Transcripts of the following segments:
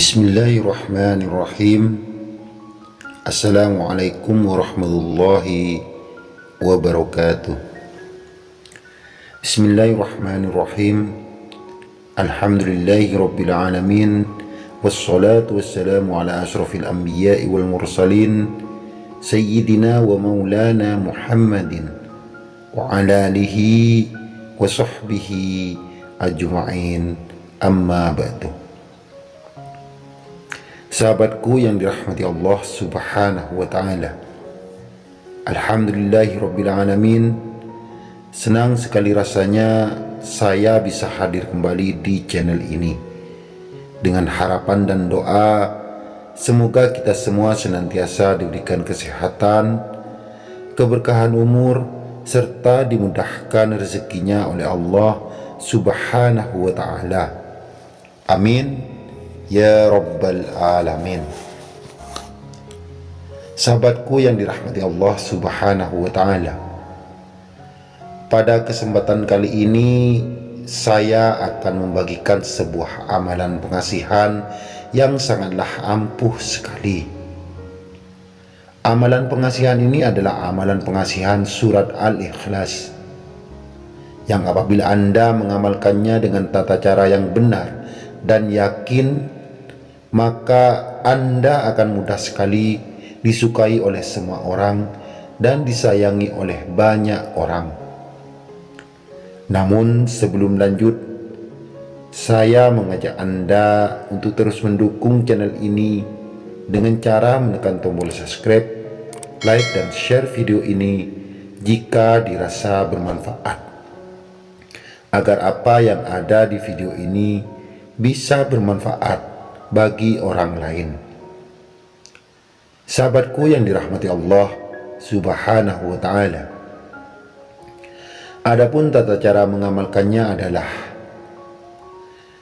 بسم الله الرحمن الرحيم السلام عليكم ورحمة الله وبركاته بسم الله الرحمن الرحيم الحمد لله رب العالمين والصلاة والسلام على أشرف الأنبياء والمرسلين سيدنا ومولانا محمد وعلى آله وصحبه أجمعين أما بعد Sahabatku yang dirahmati Allah subhanahu wa ta'ala. Alhamdulillahi Rabbil Alamin. Senang sekali rasanya saya bisa hadir kembali di channel ini. Dengan harapan dan doa Semoga kita semua senantiasa diberikan kesehatan Keberkahan umur Serta dimudahkan rezekinya oleh Allah subhanahu wa ta'ala. Amin Ya Rabbal Alamin. Sahabatku yang dirahmati Allah subhanahu wa ta'ala Pada kesempatan kali ini Saya akan membagikan sebuah amalan pengasihan Yang sangatlah ampuh sekali. Amalan pengasihan ini adalah amalan pengasihan surat Al-Ikhlas Yang apabila Anda mengamalkannya dengan tata cara yang benar dan yakin maka Anda akan mudah sekali disukai oleh semua orang dan disayangi oleh banyak orang. Namun sebelum lanjut, saya mengajak Anda untuk terus mendukung channel ini dengan cara menekan tombol subscribe, like dan share video ini jika dirasa bermanfaat. Agar apa yang ada di video ini bisa bermanfaat bagi orang lain. Sahabatku yang dirahmati Allah Subhanahu wa taala. Adapun tata cara mengamalkannya adalah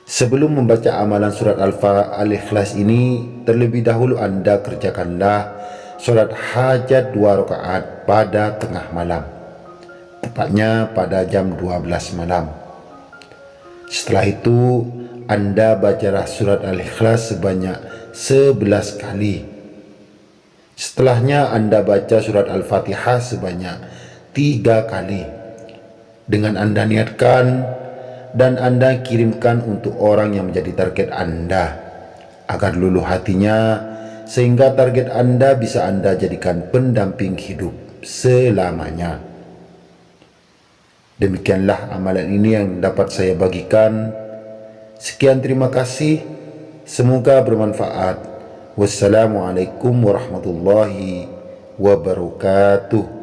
Sebelum membaca amalan surat Al-Ikhlas ini, terlebih dahulu Anda kerjakanlah sholat hajat dua rakaat pada tengah malam. Tepatnya pada jam 12 malam. Setelah itu, anda bacalah surat Al-Ikhlas sebanyak 11 kali. Setelahnya Anda baca surat Al-Fatihah sebanyak 3 kali. Dengan Anda niatkan dan Anda kirimkan untuk orang yang menjadi target Anda agar luluh hatinya sehingga target Anda bisa Anda jadikan pendamping hidup selamanya. Demikianlah amalan ini yang dapat saya bagikan. Sekian terima kasih. Semoga bermanfaat. Wassalamualaikum warahmatullahi wabarakatuh.